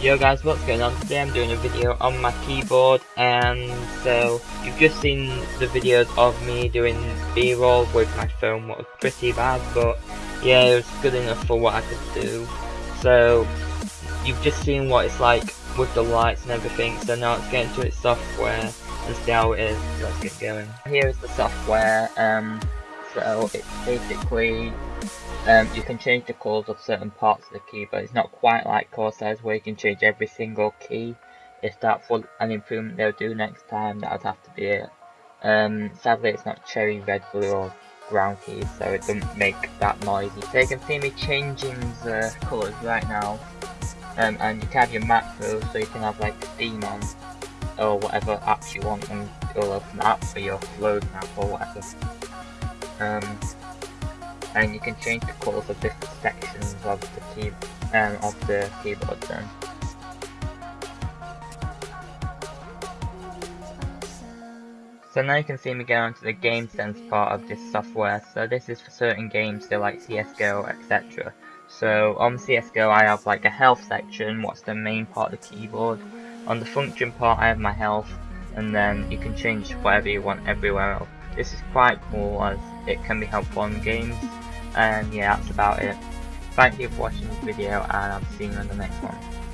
Yo guys, what's going on? Today I'm doing a video on my keyboard and so you've just seen the videos of me doing b-roll with my phone what was pretty bad but yeah it was good enough for what I could do. So you've just seen what it's like with the lights and everything so now let's get into its software and see how it is. Let's get going. Here is the software um so it's basically um, you can change the colours of certain parts of the key, but it's not quite like Corsairs where you can change every single key. If that's what an improvement they'll do next time, that would have to be it. Um, sadly, it's not cherry, red, blue, or brown keys, so it doesn't make that noisy. So you can see me changing the colours right now. Um, and you can have your macro, so you can have like Demon or whatever apps you want, and it'll open the app for your loading app or whatever. Um, and you can change the colours of different sections of the key um, of the keyboard then. So now you can see me get onto the game sense part of this software. So this is for certain games, so like CSGO, etc. So on CSGO I have like a health section, what's the main part of the keyboard. On the function part I have my health, and then you can change whatever you want everywhere else. This is quite cool as it can be helpful in games and yeah, that's about it. Thank you for watching this video and I'll see you in the next one.